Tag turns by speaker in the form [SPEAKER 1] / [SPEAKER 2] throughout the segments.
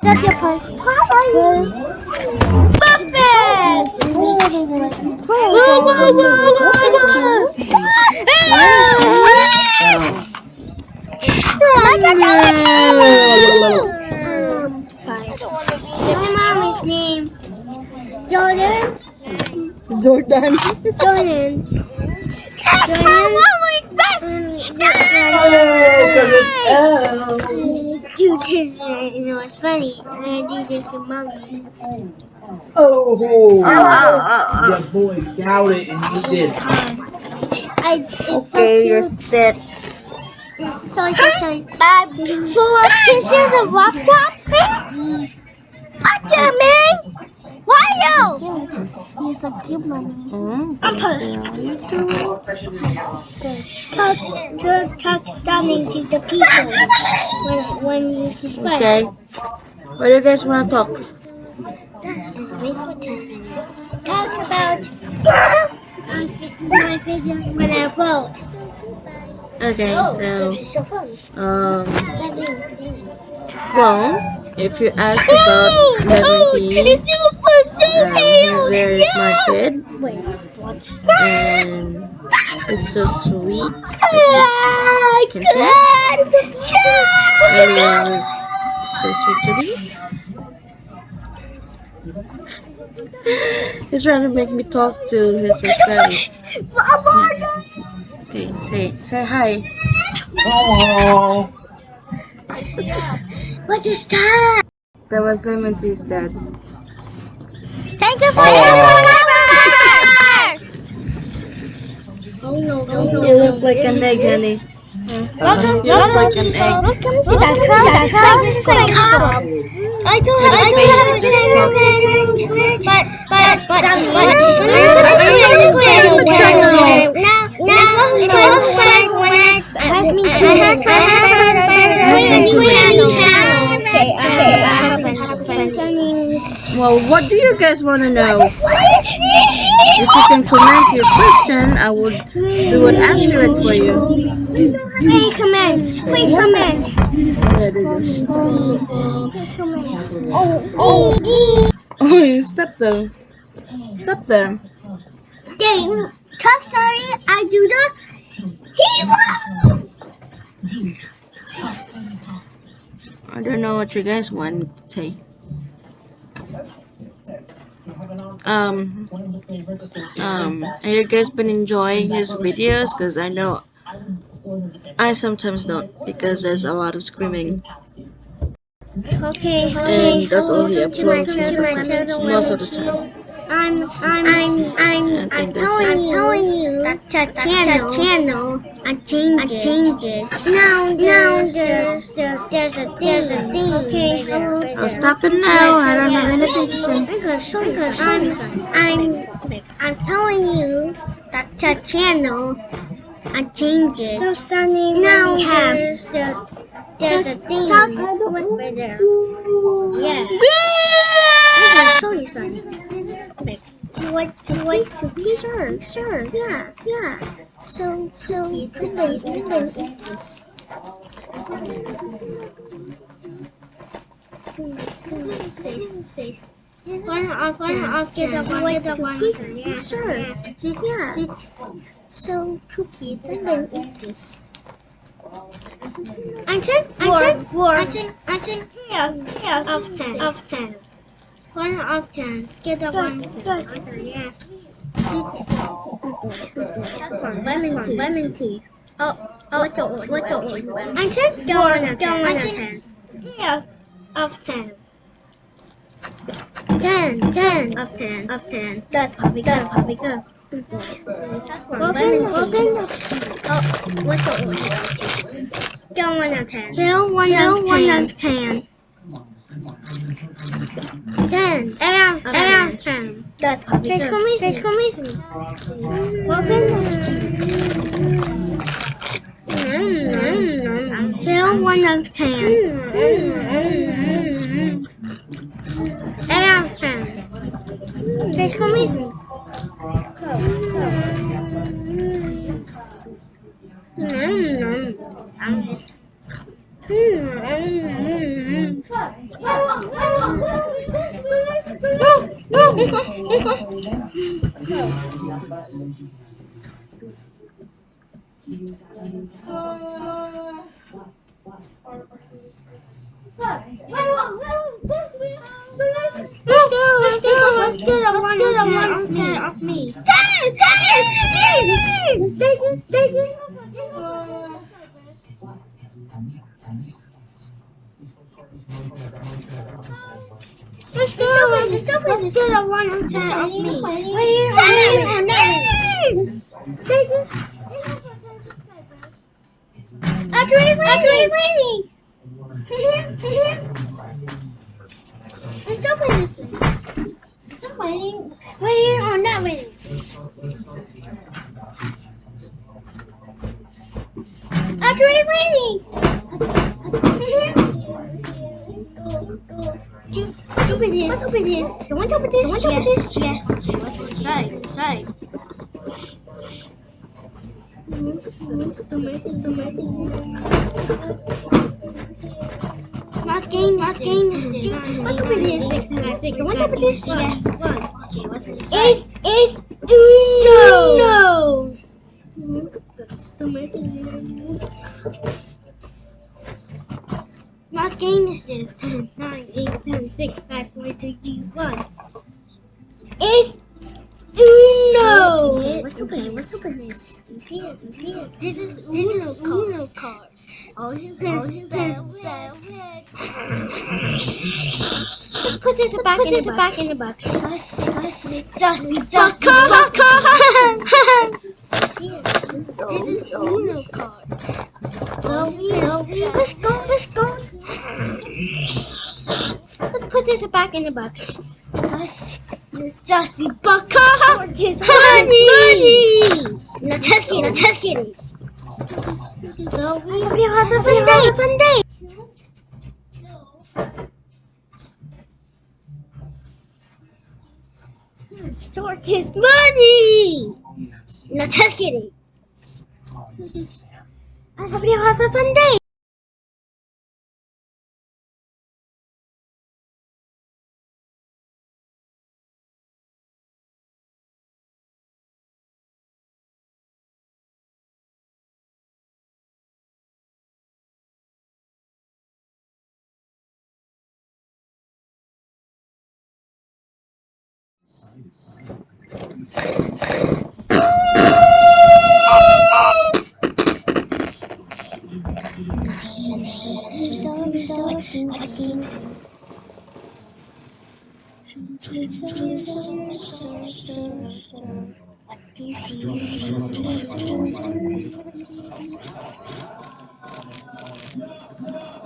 [SPEAKER 1] That's your part. Perfect! Whoa, whoa, whoa, whoa, whoa! My mommy's name. Jordan.
[SPEAKER 2] Jordan.
[SPEAKER 1] Jordan. Jordan. Do this, uh, you know, it's funny. I do this to mommy.
[SPEAKER 3] Oh,
[SPEAKER 2] Oh, oh, oh,
[SPEAKER 3] your boy doubted and you did.
[SPEAKER 1] I, it's
[SPEAKER 2] oh. Okay, you're spit.
[SPEAKER 1] So I just say, Bob, for since you're the laptop thing, what you mean? Why you? He's a cute.
[SPEAKER 2] Mm.
[SPEAKER 1] I'm post. Talk, talk, talk stunning to the people when, when you subscribe.
[SPEAKER 2] Okay. What do you guys want to talk?
[SPEAKER 1] And wait for 10 minutes. Talk about my video when I vote.
[SPEAKER 2] Okay, so,
[SPEAKER 1] so
[SPEAKER 2] um, well, if you ask about
[SPEAKER 1] your first
[SPEAKER 2] um, he's very smart kid,
[SPEAKER 1] Wait, what?
[SPEAKER 2] and he's so sweet, as you can see, he was so sweet to me. He's trying to make me talk to his subscribers. Okay, say, say hi.
[SPEAKER 3] Oh,
[SPEAKER 1] What is that?
[SPEAKER 2] That was Lemontine's dad.
[SPEAKER 1] Thank you for
[SPEAKER 3] Oh.
[SPEAKER 1] your! Oh no, no, no.
[SPEAKER 2] You look like an egg, honey.
[SPEAKER 1] Welcome,
[SPEAKER 2] You look like an egg.
[SPEAKER 1] Welcome to the club. Club. Club. I don't
[SPEAKER 2] Your
[SPEAKER 1] I don't have a but but but but
[SPEAKER 2] channel.
[SPEAKER 1] now now subscribe when I have me channel.
[SPEAKER 2] Has me too.
[SPEAKER 1] Okay, okay, I have
[SPEAKER 2] Well, what do you guys want to know? If you can comment your question, I would we would answer it for you.
[SPEAKER 1] Please comment. Please comment. Oh, oh,
[SPEAKER 2] Oh, you stop there. Stop there.
[SPEAKER 1] game. Talk sorry, I do the hero.
[SPEAKER 2] I don't know what you guys want to say. Um, um, have you guys been enjoying his videos? Because I know I sometimes don't because there's a lot of screaming
[SPEAKER 1] Okay,
[SPEAKER 2] and that's all he
[SPEAKER 1] welcome to my
[SPEAKER 2] uploads
[SPEAKER 1] channel,
[SPEAKER 2] most, of the time.
[SPEAKER 1] I'm, I'm, I'm, I'm,
[SPEAKER 2] I
[SPEAKER 1] I'm telling
[SPEAKER 2] it.
[SPEAKER 1] you, telling you that your channel, channel, I change it, I change it. Now, now there's, there's, there's a, there's a thing. Okay, hello.
[SPEAKER 2] I'll stop it now. I don't have anything to say.
[SPEAKER 1] Show. I'm, I'm, I'm telling you that your channel, I change it. now there's, there's, there's a thing. Right there. Yeah. I'm gonna show you something. What what sure, sure. Yeah, yeah. So so can you can eat. Why not why not I'll get the one get the one yeah. Sure. Yeah. So cookies and then eat this. I think four. I think yeah yeah of ten of ten. One of ten. Get the one yeah. That's one. Lemon tea. Lemon tea. Oh, oh, what's the what's the I think four out of ten. Yeah of ten. Ten, ten of ten of ten. That's puppy go, puppy go. Welcome, welcome. Oh, what's the Still one out of ten. Still one out of ten. One out of ten. Ten. Out of ten. Eight out of ten. That's puppy go. Take for me. Take for me. Welcome. Mm. Still one of ten. Mm, mm, mm, mm. Eight out of no, this one, this one. Uh, Let's go, let's go, let's go, I'm scared, I'm scared, I'm scared. Stay, stay, stay, stay, stay, stay, stay, stay, stay, stay, stay, stay, let's go, let's go. I want to off me. Stop! Take it. That's really, that's really, really. It's open this way. I'm waiting. Waiting. Waiting. Let's open this. You want to open this? You want to open this? Yes. Okay, what's inside? What's inside? What game is this? What open this? You want to open this? Yes. Okay, what's inside? It's it's Uno. It's Uno. Okay, let's open. Let's open this. You see it? You see it? This is Uno card. Uno card. Oh, you can spell Put it back in the back in the box. Just, just, just, just. This is Uno cards. So so let's go, let's go. Put, put it back in the box. Just, just, baka. Just money. Let's get it, let's get. So we, we have a fun day, fun day. Start his money. Let's get it. I hope you have a fun day. Say, say goodbye. So, so, so, I'm close. I'm close. I'm close. Hello. Hello. Yes, yes, yes, yes.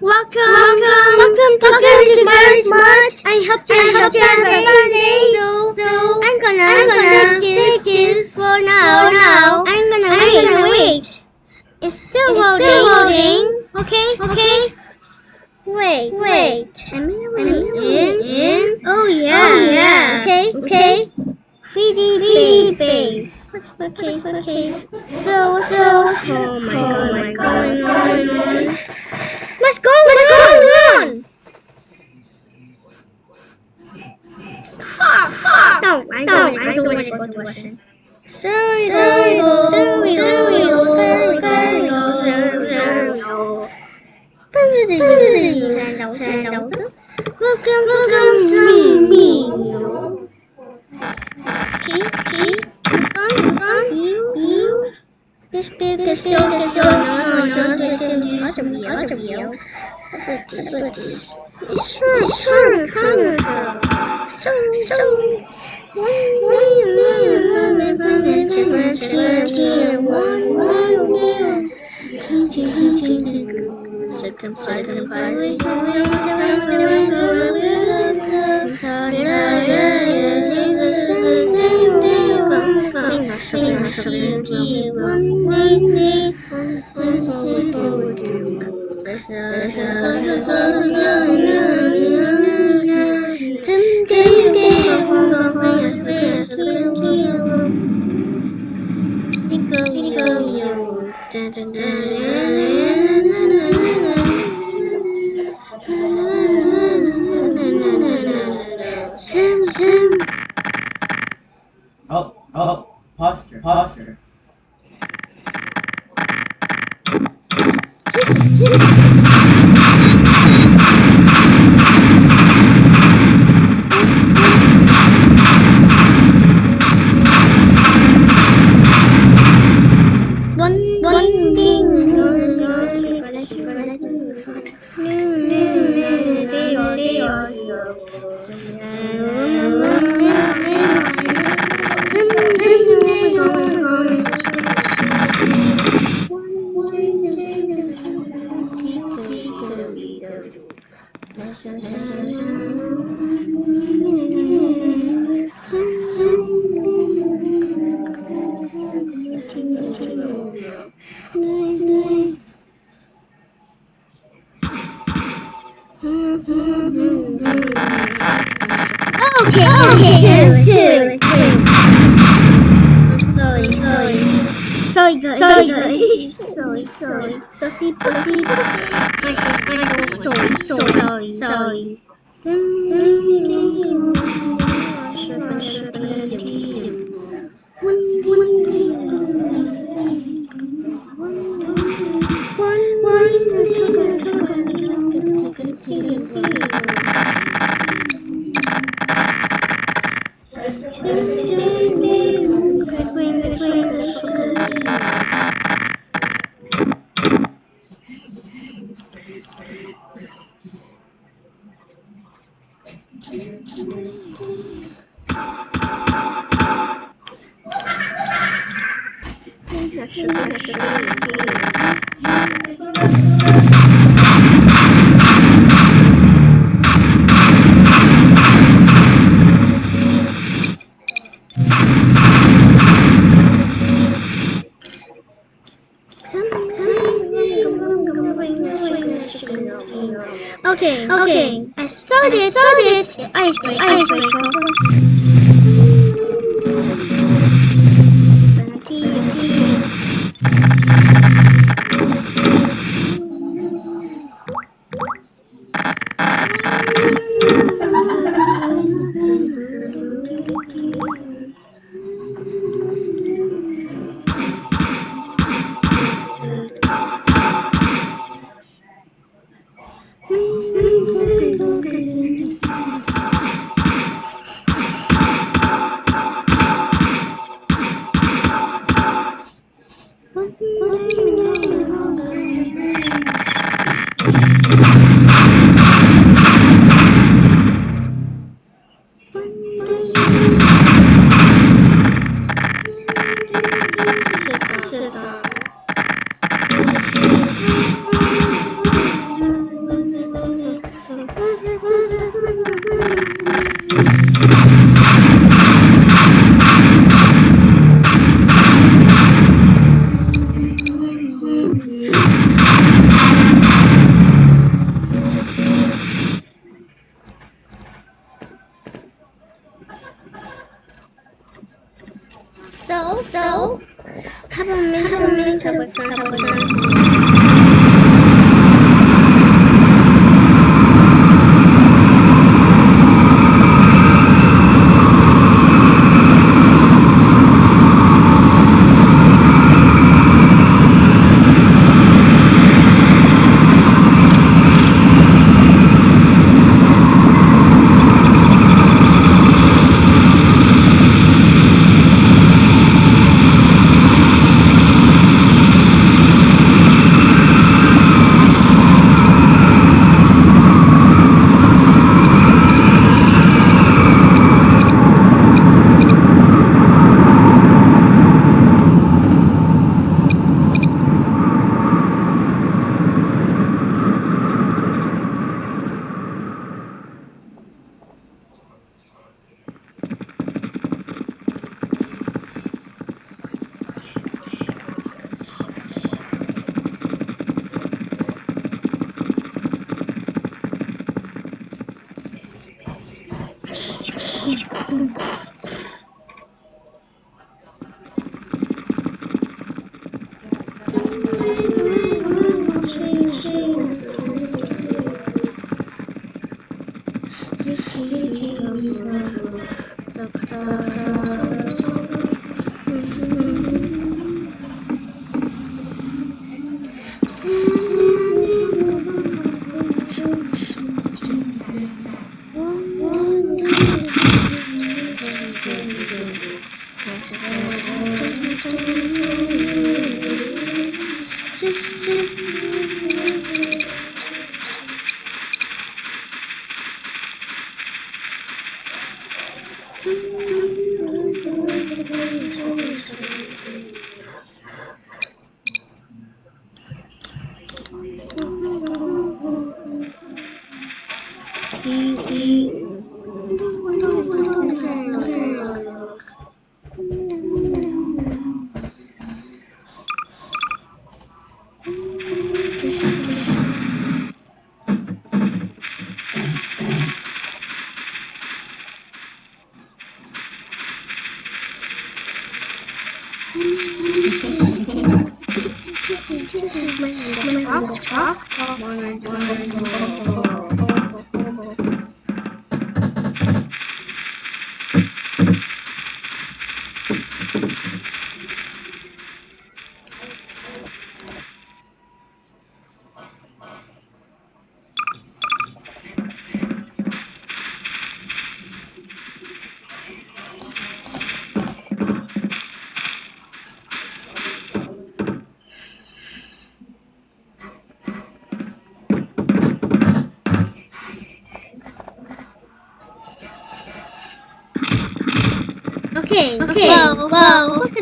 [SPEAKER 1] Welcome, welcome, welcome to Girls Girls Much. I hope you I hope you have a fun day. So, so I'm gonna, I'm gonna take this for now. now. I'm gonna I'm wait. Gonna wait. It's still it's loading. Still loading. Okay, okay. Wait, wait. I'm in, in, in. Oh, oh yeah, oh, yeah. Okay, okay. 3D base. Okay, okay. So, so, oh my oh god, what's going on? What's going What's on? on? No, I don't. No, I don't want to go to listen. Sorry, sorry, sorry, sorry, sorry, sorry, sorry. Welcome, welcome to me. Okay, okay. Run, run, you, you. This big is so, so, no, no, no, this is other wheels, other wheels. How about this? How about this? It's fun, it's fun, fun. So, so. One, one, one, one, one, one, two, one, one, one. Two, two, two, Sorry, guys. Sorry, guys. Sorry, sorry. So, see, see. Michael, Michael, sorry, sorry, sorry. Sim, One, one,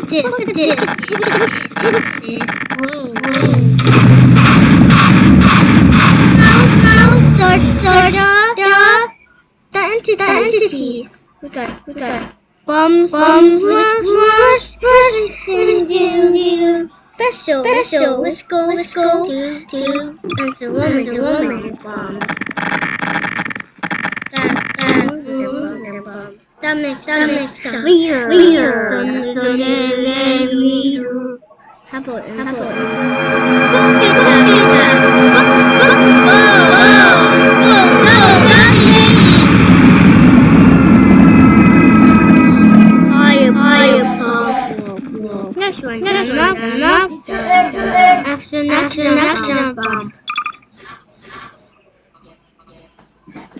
[SPEAKER 1] this? What's this? Whoa. Now, now, the, the, the, the, entities. The entities. We got, we got bombs, bombs, rush, rush, rush, special, special, let's go, woman, the woman, bomb. That, that, the woman, That makes, that makes sense. Weird, weird, how about, how about, Next one, next one, done, done. Action, action, action, bomb.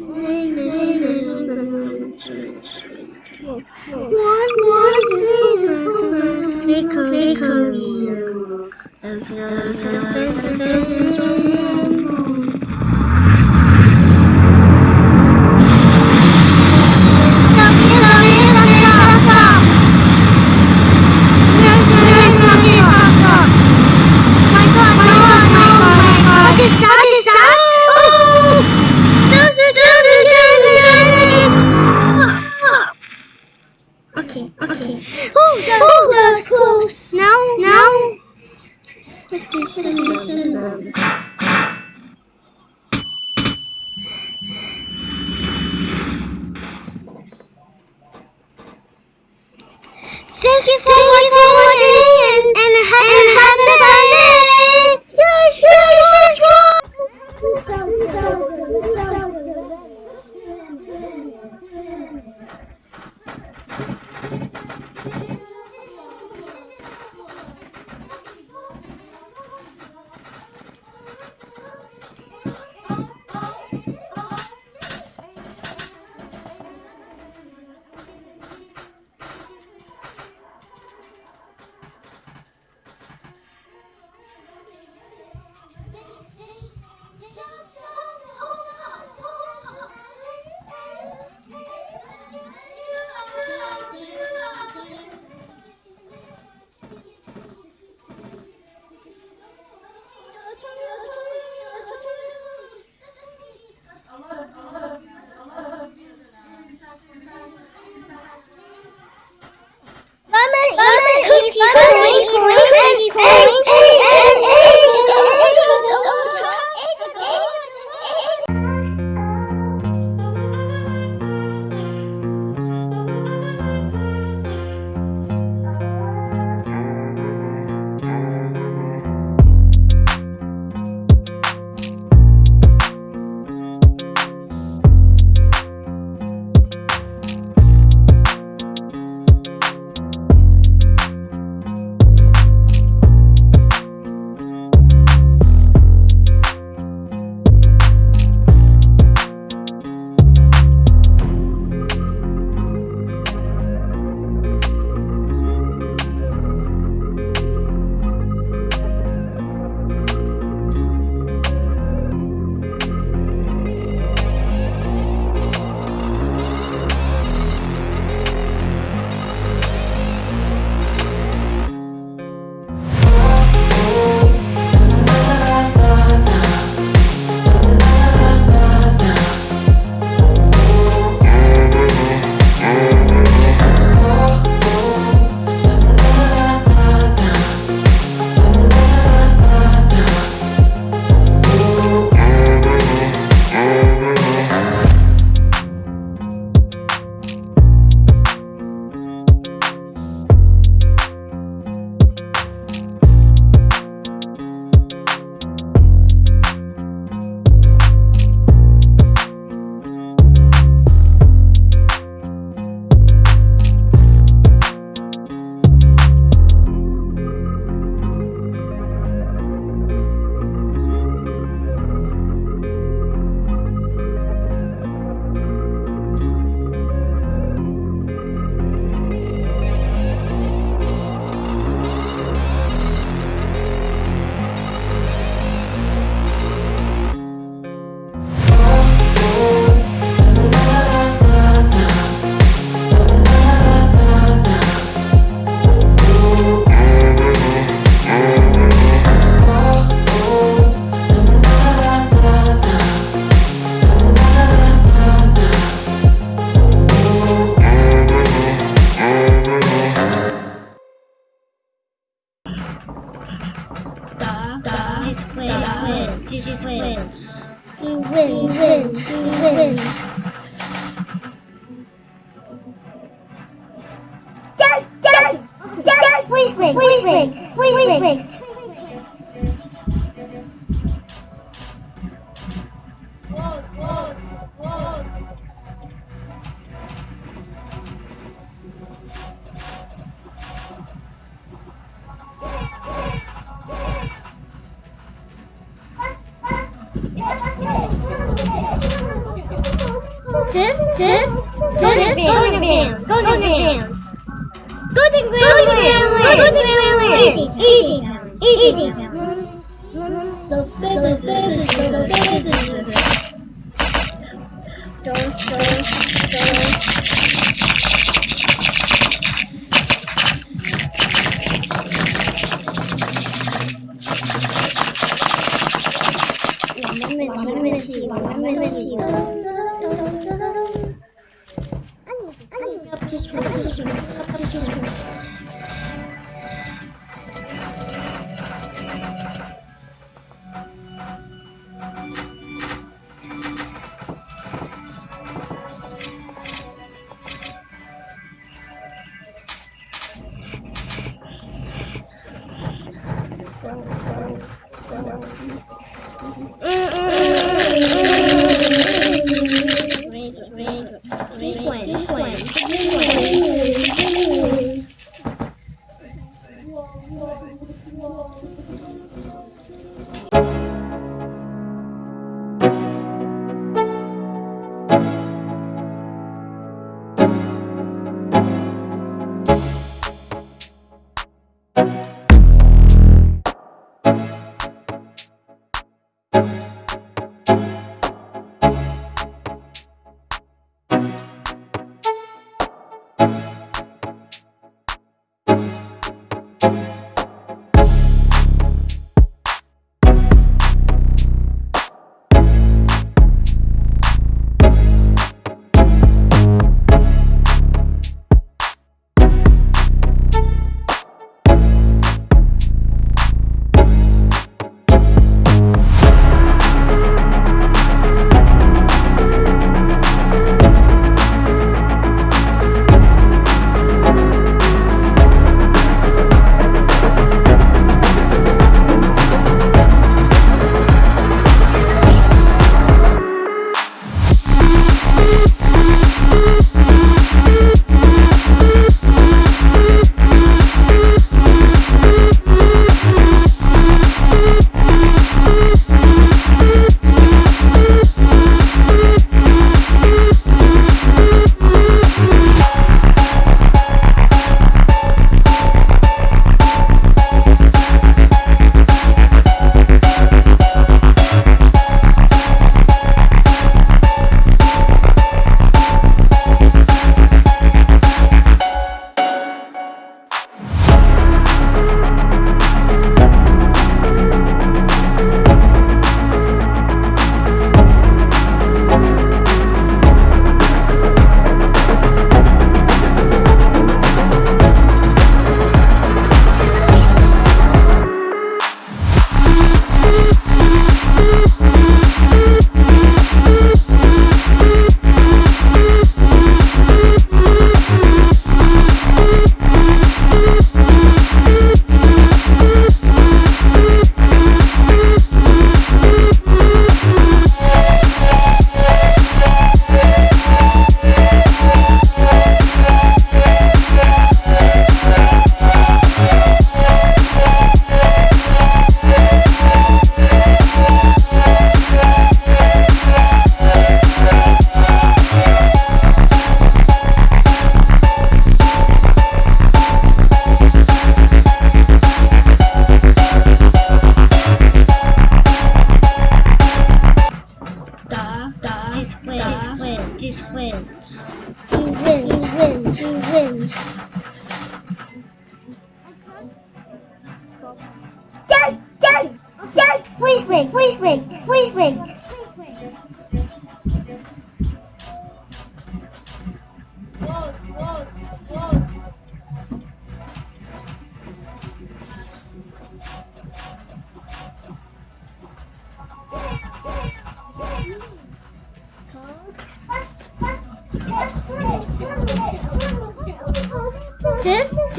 [SPEAKER 1] one, lemon, cookies, lemon, cookies, eggs, eggs, this, this, this, golden grams, golden grams. Golden grams, golden grams, golden grams. Easy, easy, easy. easy.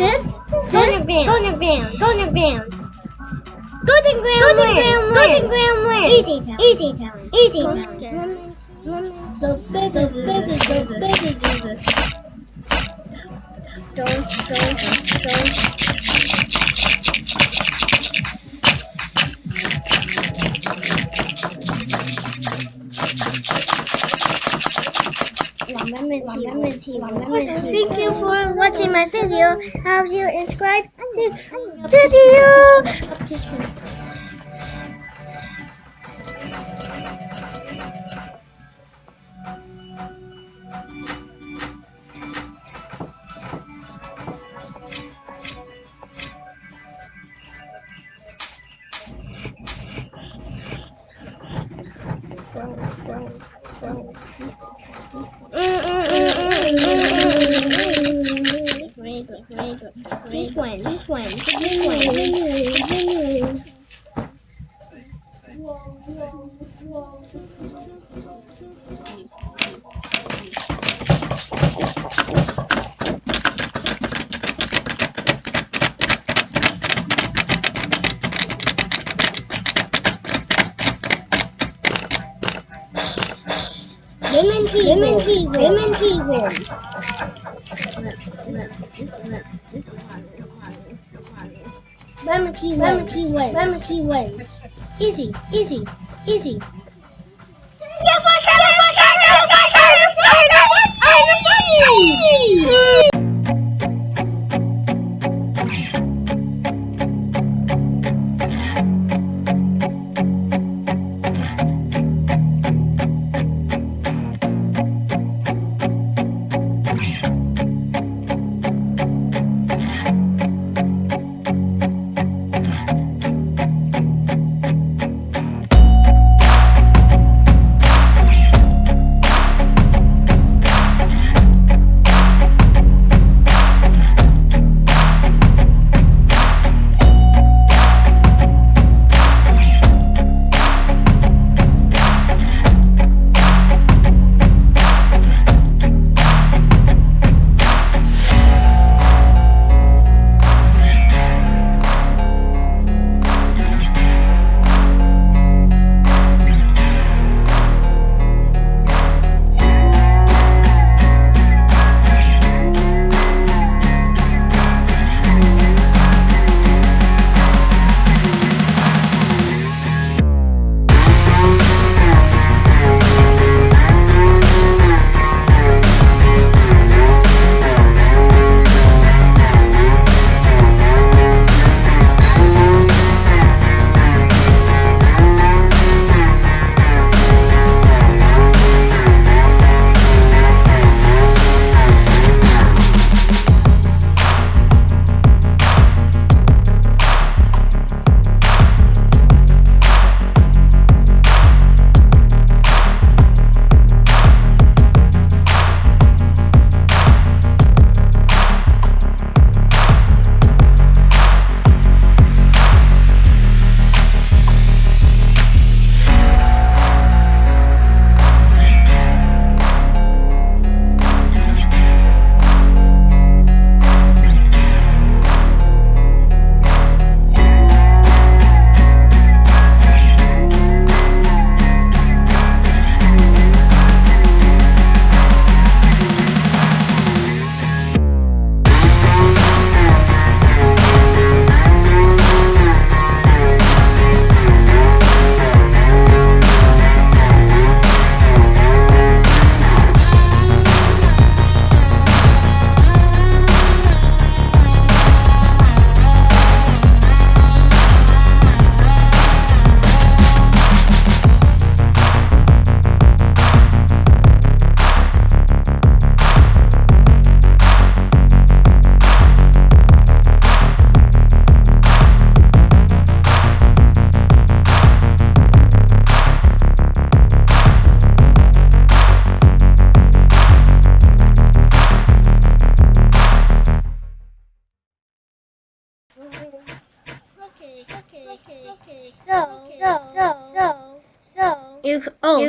[SPEAKER 1] this, this, Golden Grams, Golden Grams, Golden Grams, Golden Grams, Golden Grams, Golden Grams, Easy, easy, easy, Lemon tea, lemon tea, lemon tea wins. Lemon tea, lemon tea wins. Lemon tea wins. Easy, easy, easy.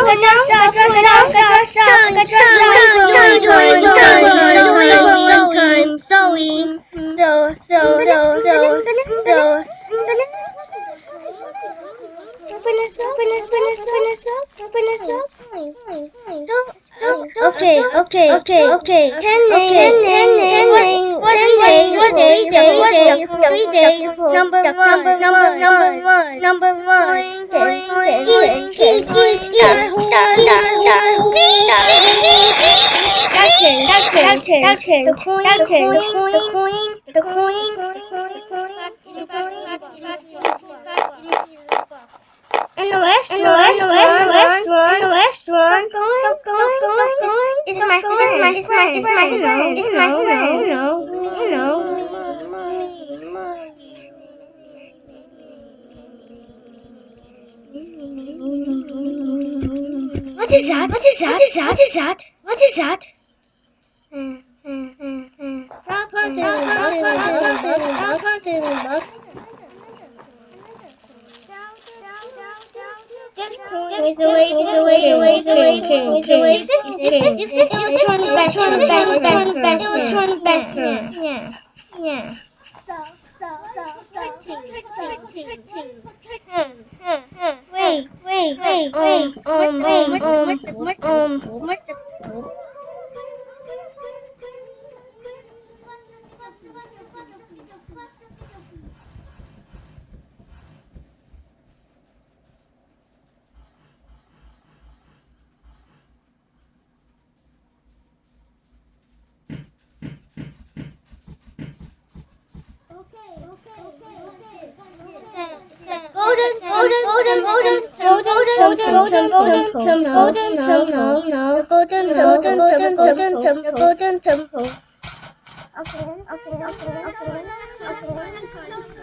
[SPEAKER 1] Sewing, sewing, sewing, sew, sew, sew, sew, sew. Open it up, open it up, open it up, open it up. So, okay, okay, okay, okay. Henning, Henning, Henning. What day? What day? What day? Three day. Number one, number one, number one, number one. Ten, ten, ten, ten, ten, ten, ten, ten. The coin, the coin, the coin, the coin, the coin. In the restaurant, in the restaurant, restaurant, restaurant, going, going, going, going. It's my friend, it's my, it's my, it's my, friend, it's my, friend, you know, you. What is that? What is that? What is that? What is that? What is that? Yeah, yeah. Wait, wait, wait, wait, um, um, um, um, Golden, golden, golden, golden, golden, golden, golden, golden, golden, golden temple, no, golden, golden, golden, golden temple, golden temple. Okay, okay, okay, okay, okay.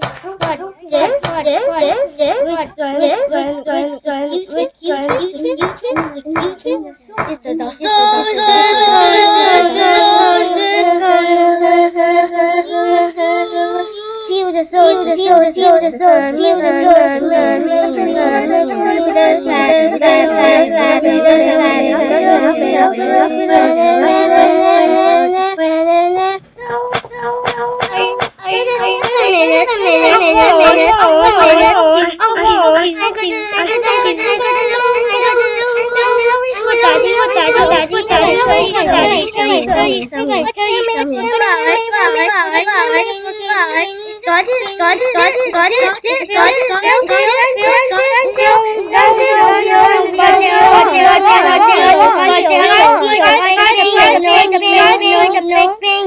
[SPEAKER 1] This, this, this, this, this, this, Newton, Newton, Newton, Newton, is the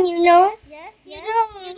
[SPEAKER 1] you know.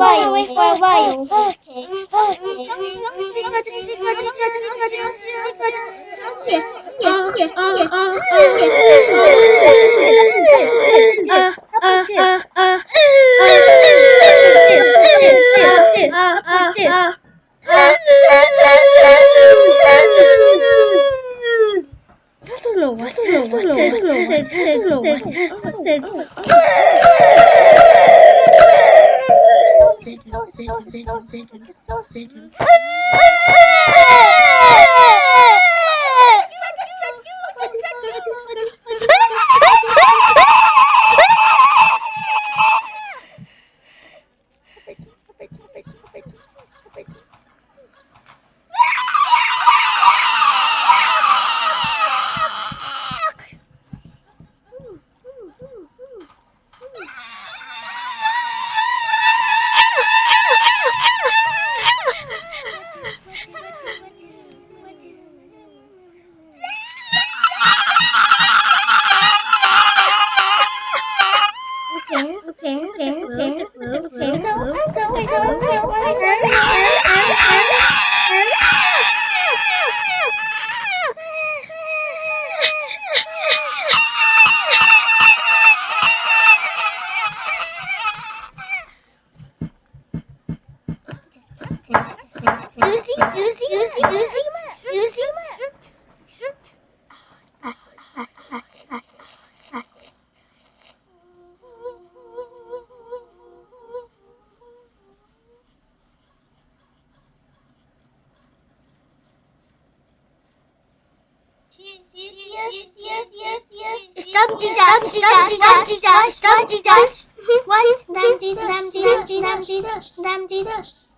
[SPEAKER 1] while, wait for a while. Okay. Here, here, here, oh, oh, oh, oh, oh, oh, Oh, oh, oh. Satan, Satan, Satan, Satan, Satan. Them see this, them.